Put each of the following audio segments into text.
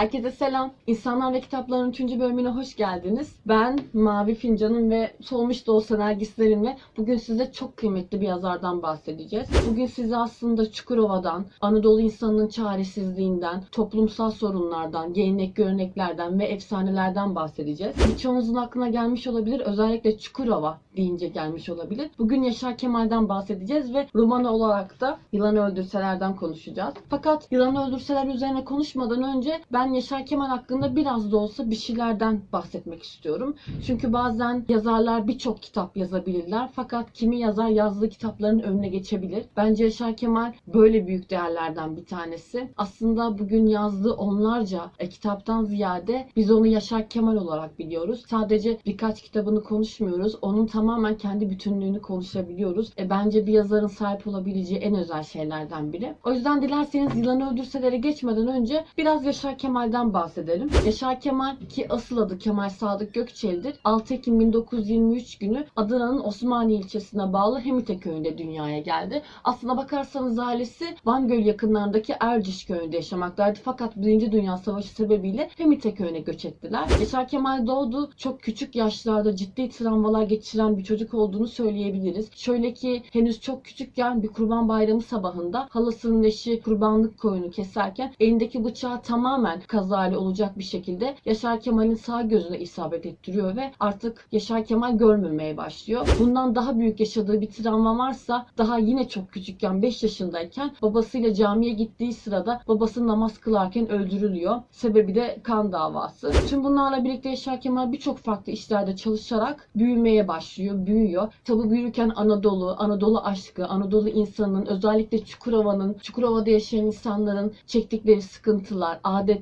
Herkese selam. İnsanlar ve Kitapların 3. bölümüne hoş geldiniz. Ben Mavi Fincan'ım ve Solmuş da olsa nergislerimle bugün size çok kıymetli bir yazardan bahsedeceğiz. Bugün size aslında Çukurova'dan, Anadolu insanının çaresizliğinden, toplumsal sorunlardan, gelenek göreneklerden ve efsanelerden bahsedeceğiz. Birçoğunuzun aklına gelmiş olabilir. Özellikle Çukurova deyince gelmiş olabilir. Bugün Yaşar Kemal'den bahsedeceğiz ve roman olarak da Yılanı Öldürseler'den konuşacağız. Fakat Yılanı Öldürseler üzerine konuşmadan önce ben Yaşar Kemal hakkında biraz da olsa bir şeylerden bahsetmek istiyorum. Çünkü bazen yazarlar birçok kitap yazabilirler fakat kimi yazar yazdığı kitapların önüne geçebilir. Bence Yaşar Kemal böyle büyük değerlerden bir tanesi. Aslında bugün yazdığı onlarca e, kitaptan ziyade biz onu Yaşar Kemal olarak biliyoruz. Sadece birkaç kitabını konuşmuyoruz. Onun tamamen kendi bütünlüğünü konuşabiliyoruz. E, bence bir yazarın sahip olabileceği en özel şeylerden biri. O yüzden dilerseniz Yılanı Öldürseler'e geçmeden önce biraz Yaşar Kemal'den bahsedelim. Yaşar Kemal ki asıl adı Kemal Sadık Gökçeli'dir. 6 Ekim 1923 günü Adana'nın Osmaniye ilçesine bağlı Hemite köyünde dünyaya geldi. Aslına bakarsanız ailesi Van Gölü yakınlarındaki Erciş köyünde yaşamaktaydı. Fakat 1. Dünya Savaşı sebebiyle Hemite köyüne göç ettiler. Yaşar Kemal doğdu. Çok küçük yaşlarda ciddi travmalar geçiren bir çocuk olduğunu söyleyebiliriz. Şöyle ki henüz çok küçükken bir kurban bayramı sabahında halasının eşi kurbanlık koyunu keserken elindeki bıçağı tamamen kazayla olacak bir şekilde Yaşar Kemal'in sağ gözüne isabet ettiriyor ve artık Yaşar Kemal görmemeye başlıyor. Bundan daha büyük yaşadığı bir travma varsa daha yine çok küçükken 5 yaşındayken babasıyla camiye gittiği sırada babası namaz kılarken öldürülüyor. Sebebi de kan davası. Tüm bunlarla birlikte Yaşar Kemal birçok farklı işlerde çalışarak büyümeye başlıyor, büyüyor. Tabi büyürken Anadolu, Anadolu aşkı, Anadolu insanının özellikle Çukurova'nın, Çukurova'da yaşayan insanların çektikleri sıkıntılar,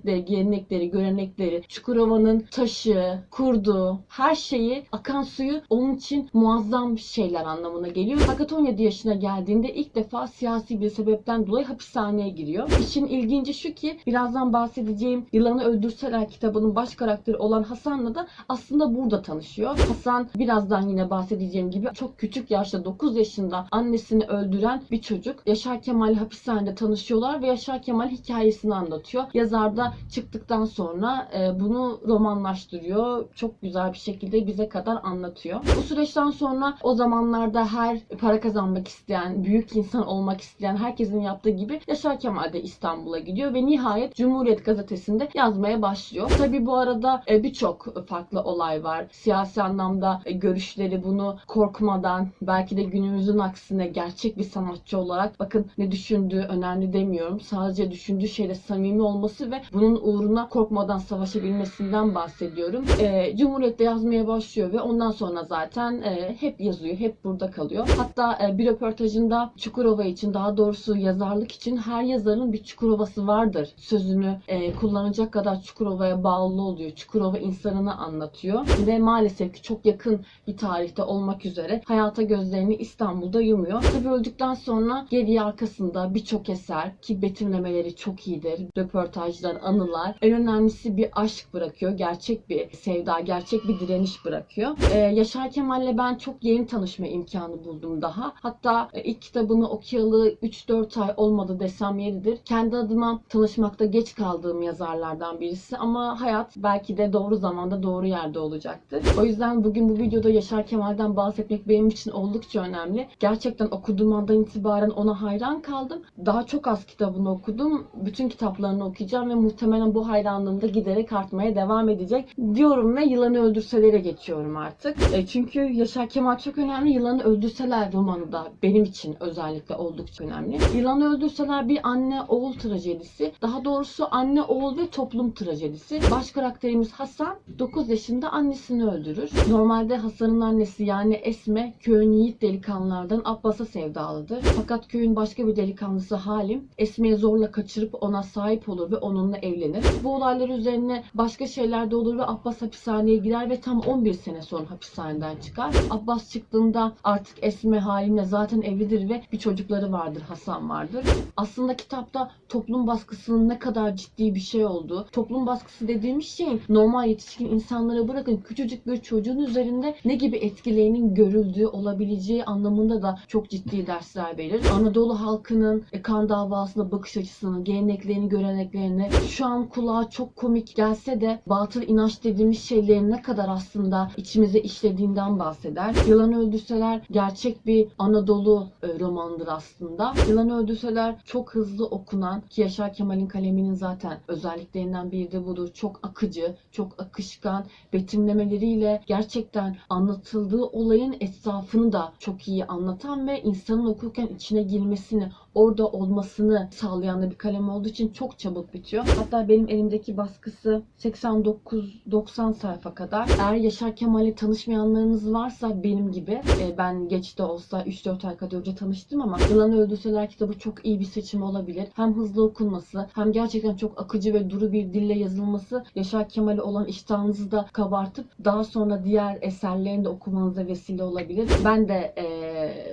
adetleri, gelenekleri, görenekleri, Çukurova'nın taşı, kurdu, her şeyi, akan suyu onun için muazzam şeyler anlamına geliyor. Fakat 17 yaşına geldiğinde ilk defa siyasi bir sebepten dolayı hapishaneye giriyor. İşin ilginci şu ki birazdan bahsedeceğim Yılanı Öldürseler kitabının baş karakteri olan Hasan'la da aslında burada tanışıyor. Hasan birazdan yine bahsedeceğim gibi çok küçük yaşta 9 yaşında annesini öldüren bir çocuk. Yaşar Kemal hapishanede tanışıyorlar ve Yaşar Kemal hikayesini anlatıyor. Yazar da çıktıktan sonra e, bunu romanlaştırıyor. Çok güzel bir şekilde bize kadar anlatıyor. Bu süreçten sonra o zamanlarda her para kazanmak isteyen, büyük insan olmak isteyen herkesin yaptığı gibi Yaşar Kemal de İstanbul'a gidiyor ve nihayet Cumhuriyet Gazetesi'nde yazmaya başlıyor. Tabi bu arada e, birçok farklı olay var. Siyasi anlamda e, görüşleri bunu korkmadan belki de günümüzün aksine gerçek bir sanatçı olarak bakın ne düşündüğü önemli demiyorum. Sadece düşündüğü şeyde samimi olması ve bunun uğruna korkmadan savaşabilmesinden bahsediyorum. E, Cumhuriyet'te yazmaya başlıyor ve ondan sonra zaten e, hep yazıyor, hep burada kalıyor. Hatta e, bir röportajında Çukurova için daha doğrusu yazarlık için her yazarın bir Çukurova'sı vardır sözünü e, kullanacak kadar Çukurova'ya bağlı oluyor. Çukurova insanını anlatıyor ve maalesef ki çok yakın bir tarihte olmak üzere hayata gözlerini İstanbul'da yumuyor. Tabii öldükten sonra geriye arkasında birçok eser ki betimlemeleri çok iyidir. Röportajlar, anılar. En önemlisi bir aşk bırakıyor. Gerçek bir sevda, gerçek bir direniş bırakıyor. Ee, Yaşar Kemal'le ben çok yeni tanışma imkanı buldum daha. Hatta e, ilk kitabını okuyalı 3-4 ay olmadı desem yeridir. Kendi adıma tanışmakta geç kaldığım yazarlardan birisi ama hayat belki de doğru zamanda doğru yerde olacaktır. O yüzden bugün bu videoda Yaşar Kemal'den bahsetmek benim için oldukça önemli. Gerçekten okuduğum andan itibaren ona hayran kaldım. Daha çok az kitabını okudum. Bütün kitaplarını okuyacağım ve muhtemelen bu hayranlığım da giderek artmaya devam edecek diyorum ve Yılanı Öldürseler'e geçiyorum artık. E, çünkü Yaşar Kemal çok önemli. Yılanı Öldürseler romanı da benim için özellikle oldukça önemli. Yılanı Öldürseler bir anne oğul trajedisi. Daha doğrusu anne oğul ve toplum trajedisi. Baş karakterimiz Hasan 9 yaşında annesini öldürür. Normalde Hasan'ın annesi yani Esme köyün yiğit delikanlılardan Abbas'a sevdalıdır. Fakat köyün başka bir delikanlısı Halim Esme'yi zorla kaçırıp ona sahip olur ve onunla evlenir. Bu olaylar üzerine başka şeyler de olur ve Abbas hapishaneye girer ve tam 11 sene sonra hapishaneden çıkar. Abbas çıktığında artık Esme Halim'le zaten evlidir ve bir çocukları vardır, Hasan vardır. Aslında kitapta toplum baskısının ne kadar ciddi bir şey olduğu, toplum baskısı dediğimiz şeyin normal yetişkin insanlara bırakın küçücük bir çocuğun üzerinde ne gibi etkilerinin görüldüğü olabileceği anlamında da çok ciddi dersler verir. Anadolu halkının e, kan davasına bakış açısını, geleneklerini, göreneklerini şu an kulağa çok komik gelse de batıl inanç dediğimiz şeylerin ne kadar aslında içimize işlediğinden bahseder. Yılan Öldürseler gerçek bir Anadolu e, romanıdır aslında. Yılan Öldürseler çok hızlı okunan ki Yaşar Kemal'in kaleminin zaten özelliklerinden biri de budur. Çok akıcı, çok akışkan betimlemeleriyle gerçekten anlatıldığı olayın etrafını da çok iyi anlatan ve insanın okurken içine girmesini, orada olmasını sağlayan da bir kalem olduğu için çok çabuk bitiyor. Hatta benim elimdeki baskısı 89-90 sayfa kadar. Eğer Yaşar Kemal'le tanışmayanlarınız varsa benim gibi e, ben geç de olsa 3-4 ay kadar önce tanıştım ama Yılan Öldürseler kitabı çok iyi bir seçim olabilir. Hem hızlı okunması hem gerçekten çok akıcı ve duru bir dille yazılması Yaşar Kemal'e olan iştahınızı da kabartıp daha sonra diğer eserlerini de okumanıza vesile olabilir. Ben de e,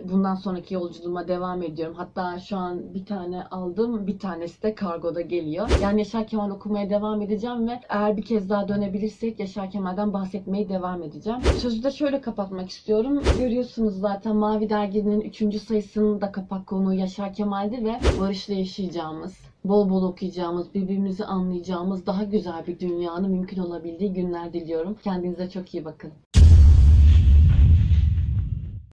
bundan sonraki yolculuğuma devam ediyorum. Hatta şu an bir tane aldım. Bir tanesi de kargoda geliyor. Yani Yaşar Kemal okumaya devam edeceğim ve eğer bir kez daha dönebilirsek Yaşar Kemal'den bahsetmeye devam edeceğim. Sözü de şöyle kapatmak istiyorum. Görüyorsunuz zaten Mavi Dergi'nin 3. sayısının da kapak konuğu Yaşar Kemal'di ve barışla yaşayacağımız, bol bol okuyacağımız, birbirimizi anlayacağımız daha güzel bir dünyanın mümkün olabildiği günler diliyorum. Kendinize çok iyi bakın.